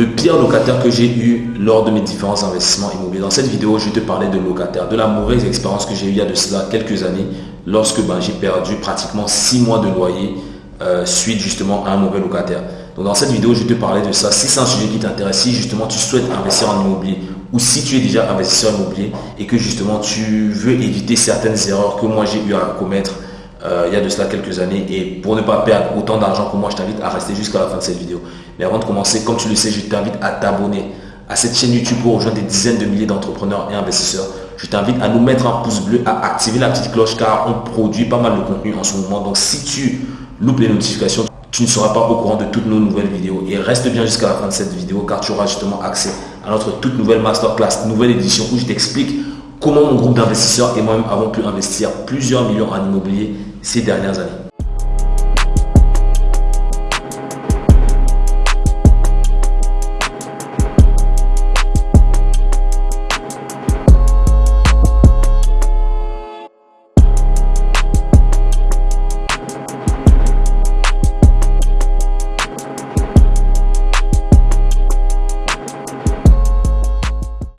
le pire locataire que j'ai eu lors de mes différents investissements immobiliers. Dans cette vidéo, je vais te parler de locataire, de la mauvaise expérience que j'ai eu il y a de cela quelques années lorsque ben, j'ai perdu pratiquement 6 mois de loyer euh, suite justement à un mauvais locataire. Donc dans cette vidéo, je vais te parler de ça. Si c'est un sujet qui t'intéresse, si justement tu souhaites investir en immobilier ou si tu es déjà investisseur immobilier et que justement tu veux éviter certaines erreurs que moi j'ai eu à commettre euh, il y a de cela quelques années et pour ne pas perdre autant d'argent que moi, je t'invite à rester jusqu'à la fin de cette vidéo. Mais avant de commencer, comme tu le sais, je t'invite à t'abonner à cette chaîne YouTube pour rejoindre des dizaines de milliers d'entrepreneurs et investisseurs. Je t'invite à nous mettre un pouce bleu, à activer la petite cloche car on produit pas mal de contenu en ce moment. Donc si tu loupes les notifications, tu ne seras pas au courant de toutes nos nouvelles vidéos. Et reste bien jusqu'à la fin de cette vidéo car tu auras justement accès à notre toute nouvelle masterclass, nouvelle édition où je t'explique comment mon groupe d'investisseurs et moi-même avons pu investir plusieurs millions en immobilier ces dernières années.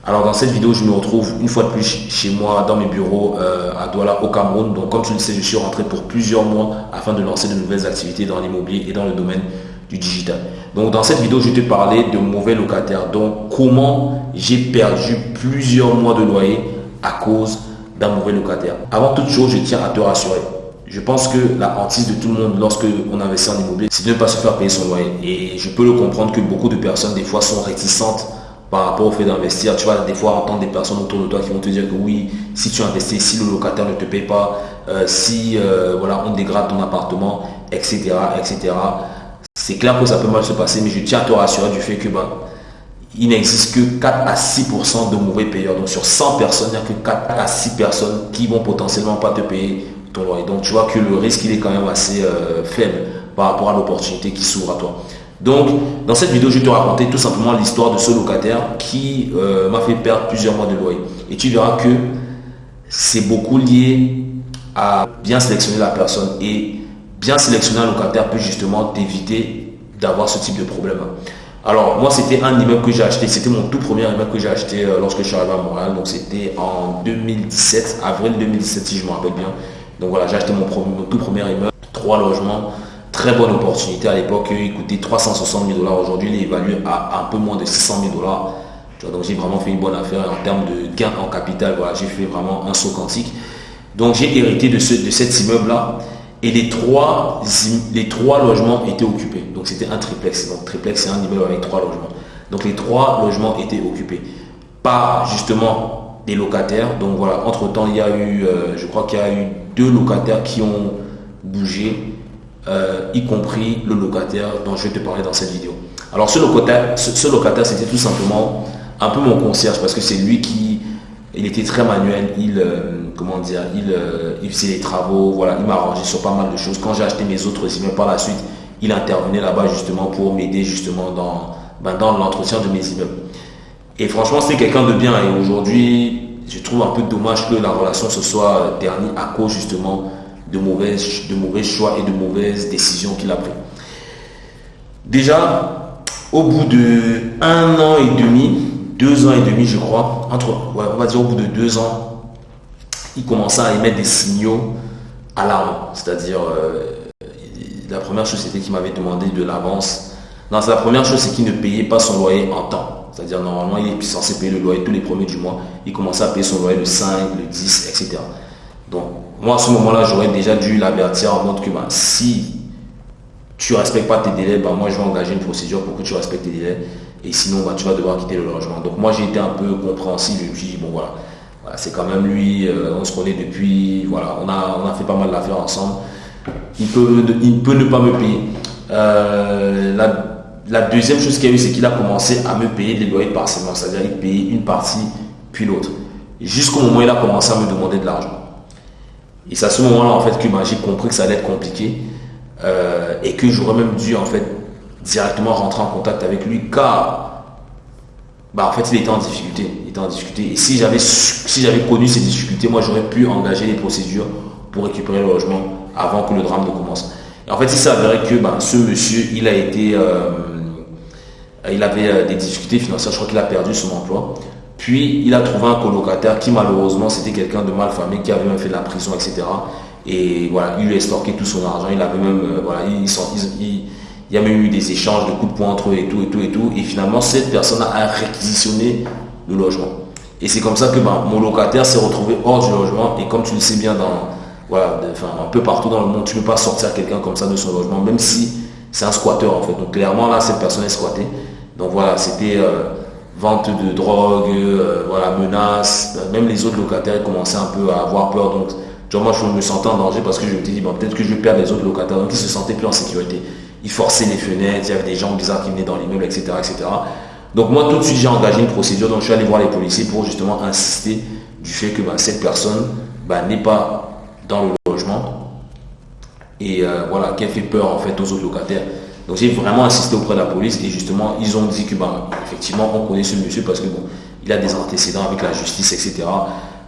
Alors dans cette vidéo, je me retrouve une fois de plus chez moi, dans mes bureaux euh, à Douala au Cameroun. Donc comme tu le sais, je suis rentré pour plusieurs mois afin de lancer de nouvelles activités dans l'immobilier et dans le domaine du digital. Donc dans cette vidéo, je vais te parler de mauvais locataires. Donc comment j'ai perdu plusieurs mois de loyer à cause d'un mauvais locataire. Avant toute chose, je tiens à te rassurer. Je pense que la hantise de tout le monde lorsque on investit en immobilier, c'est de ne pas se faire payer son loyer. Et je peux le comprendre que beaucoup de personnes, des fois, sont réticentes par rapport au fait d'investir. Tu vas des fois entendre des personnes autour de toi qui vont te dire que oui, si tu investis, si le locataire ne te paye pas, euh, si euh, voilà, on dégrade ton appartement, etc. etc. C'est clair que ça peut mal se passer, mais je tiens à te rassurer du fait que ben, il n'existe que 4 à 6% de mauvais payeurs. Donc sur 100 personnes, il n'y a que 4 à 6 personnes qui vont potentiellement pas te payer ton loyer. Donc tu vois que le risque il est quand même assez euh, faible par rapport à l'opportunité qui s'ouvre à toi. Donc, dans cette vidéo, je vais te raconter tout simplement l'histoire de ce locataire qui euh, m'a fait perdre plusieurs mois de loyer. Et tu verras que c'est beaucoup lié à bien sélectionner la personne. Et bien sélectionner un locataire peut justement t'éviter d'avoir ce type de problème. Alors, moi, c'était un immeuble que j'ai acheté. C'était mon tout premier immeuble que j'ai acheté euh, lorsque je suis arrivé à Montréal. Donc, c'était en 2017, avril 2017, si je me rappelle bien. Donc, voilà, j'ai acheté mon, mon tout premier immeuble, trois logements très bonne opportunité à l'époque. Il coûtait 360 000 dollars. Aujourd'hui, il est évalué à un peu moins de 600 000 dollars. Donc j'ai vraiment fait une bonne affaire en termes de gain en capital. Voilà, j'ai fait vraiment un saut quantique. Donc j'ai hérité de, ce, de cet immeuble-là. Et les trois, les trois logements étaient occupés. Donc c'était un triplex. Donc triplex, c'est un immeuble avec trois logements. Donc les trois logements étaient occupés par justement des locataires. Donc voilà, entre-temps, il y a eu, euh, je crois qu'il y a eu deux locataires qui ont bougé euh, y compris le locataire dont je vais te parler dans cette vidéo. Alors ce locataire, ce, locataire c'était tout simplement un peu mon concierge parce que c'est lui qui, il était très manuel, il, euh, comment dire, il, euh, il faisait les travaux, voilà, il m'a arrangé sur pas mal de choses. Quand j'ai acheté mes autres immeubles par la suite, il intervenait là-bas justement pour m'aider justement dans, ben, dans l'entretien de mes immeubles. Et franchement, c'est quelqu'un de bien et aujourd'hui, je trouve un peu dommage que la relation se soit ternie à cause justement de mauvais, de mauvais choix et de mauvaises décisions qu'il a pris. Déjà, au bout de un an et demi, deux ans et demi, je crois, entre, on va dire au bout de deux ans, il commençait à émettre des signaux alarmants. C'est-à-dire, euh, la première chose, c'était qu'il m'avait demandé de l'avance. La première chose, c'est qu'il ne payait pas son loyer en temps. C'est-à-dire, normalement, il est censé payer le loyer tous les premiers du mois. Il commençait à payer son loyer le 5, le 10, etc. Moi, à ce moment-là, j'aurais déjà dû l'avertir en mode que bah, si tu ne respectes pas tes délais, bah, moi, je vais engager une procédure pour que tu respectes tes délais. Et sinon, bah, tu vas devoir quitter le logement. Donc, moi, j'ai été un peu compréhensible. Je me suis dit, bon, voilà, c'est quand même lui, euh, on se connaît depuis, voilà, on a, on a fait pas mal d'affaires ensemble. Il peut, il peut ne pas me payer. Euh, la, deuxième chose qu'il y a eu, c'est qu'il a commencé à me payer des loyers partiellement. C'est-à-dire, il payait une partie, puis l'autre. Jusqu'au moment où il a commencé à me demander de l'argent. Et c'est à ce moment-là en fait que j'ai compris que ça allait être compliqué euh, et que j'aurais même dû en fait directement rentrer en contact avec lui car bah, en fait il était en difficulté. Il était en difficulté. Et si j'avais si connu ces difficultés, moi j'aurais pu engager les procédures pour récupérer le logement avant que le drame ne commence. Et en fait il avéré que bah, ce monsieur il a été euh, il avait des difficultés financières, je crois qu'il a perdu son emploi. Puis il a trouvé un colocataire qui malheureusement c'était quelqu'un de mal famé, qui avait même fait de la prison, etc. Et voilà, il lui a estorqué tout son argent, il avait même, voilà, il, y a même eu des échanges de coups de poing entre eux et tout, et tout, et tout. Et finalement, cette personne a réquisitionné le logement. Et c'est comme ça que ben, mon locataire s'est retrouvé hors du logement. Et comme tu le sais bien, dans, voilà, un peu partout dans le monde, tu ne peux pas sortir quelqu'un comme ça de son logement, même si c'est un squatteur en fait. Donc clairement, là, cette personne est squattée. Donc voilà, c'était euh, vente de drogue, euh, voilà, menaces. Même les autres locataires commençaient un peu à avoir peur. Donc, moi, je me sentais en danger parce que je me dis, bon, peut-être que je vais perdre les autres locataires. Donc, ils se sentaient plus en sécurité. Ils forçaient les fenêtres, il y avait des gens bizarres qui venaient dans l'immeuble, etc., etc. Donc moi, tout de suite, j'ai engagé une procédure. Donc je suis allé voir les policiers pour justement insister du fait que bah, cette personne bah, n'est pas dans le logement et euh, voilà, qu'elle fait peur en fait aux autres locataires. Donc j'ai vraiment insisté auprès de la police et justement, ils ont dit que bah, effectivement, on connaît ce monsieur parce que bon, il a des antécédents avec la justice, etc.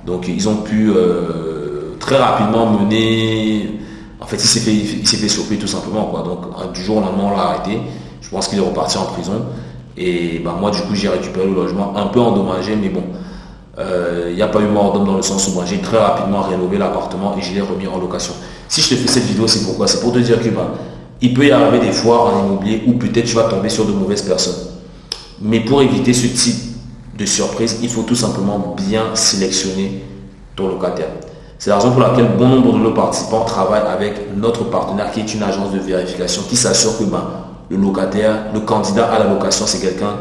Donc ils ont pu euh, très rapidement mener. En fait, il s'est fait, il fait tout simplement. Quoi. Donc du jour au lendemain, on l'a arrêté. Je pense qu'il est reparti en prison. Et bah, moi, du coup, j'ai récupéré le logement un peu endommagé, mais bon, euh, il n'y a pas eu mort d'homme dans le sens où moi, j'ai très rapidement rénové l'appartement et je l'ai remis en location. Si je te fais cette vidéo, c'est pourquoi? C'est pour te dire que bah, il peut y arriver des fois en immobilier où peut-être tu vas tomber sur de mauvaises personnes. Mais pour éviter ce type de surprise, il faut tout simplement bien sélectionner ton locataire. C'est la raison pour laquelle bon nombre de nos participants travaillent avec notre partenaire qui est une agence de vérification qui s'assure que bah, le locataire, le candidat à la location, c'est quelqu'un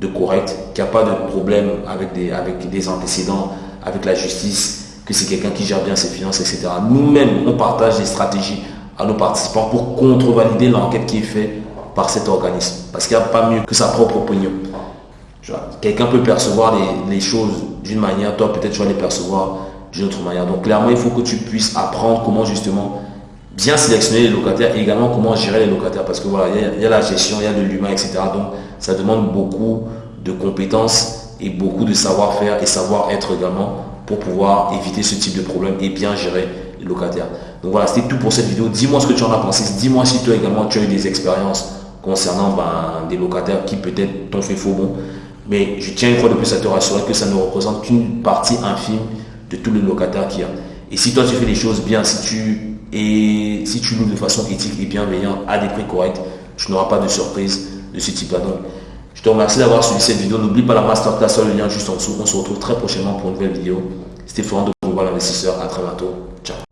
de correct, qui n'a pas de problème avec des, avec des antécédents, avec la justice, que c'est quelqu'un qui gère bien ses finances, etc. Nous-mêmes, on partage des stratégies à nos participants pour contrevalider l'enquête qui est faite par cet organisme. Parce qu'il n'y a pas mieux que sa propre opinion. Quelqu'un peut percevoir les, choses d'une manière, toi peut-être tu vas les percevoir d'une autre manière. Donc clairement, il faut que tu puisses apprendre comment justement bien sélectionner les locataires et également comment gérer les locataires parce que voilà, il y, a la gestion, il y a de l'humain, etc. Donc ça demande beaucoup de compétences et beaucoup de savoir-faire et savoir-être également pour pouvoir éviter ce type de problème et bien gérer locataires. Donc voilà, c'était tout pour cette vidéo. Dis-moi ce que tu en as pensé. Dis-moi si toi également tu as eu des expériences concernant ben, des locataires qui peut-être t'ont fait faux bon. Mais je tiens une fois de plus à te rassurer que ça ne représente qu'une partie infime de tous les locataires qu'il y a. Et si toi tu fais les choses bien, si tu et si tu loues de façon éthique et bienveillante à des prix corrects, tu n'auras pas de surprise de ce type-là. Donc, je te remercie d'avoir suivi cette vidéo. N'oublie pas la masterclass sur le lien juste en dessous. On se retrouve très prochainement pour une nouvelle vidéo. C'était Florent de Global Investisseur. À très bientôt. Ciao.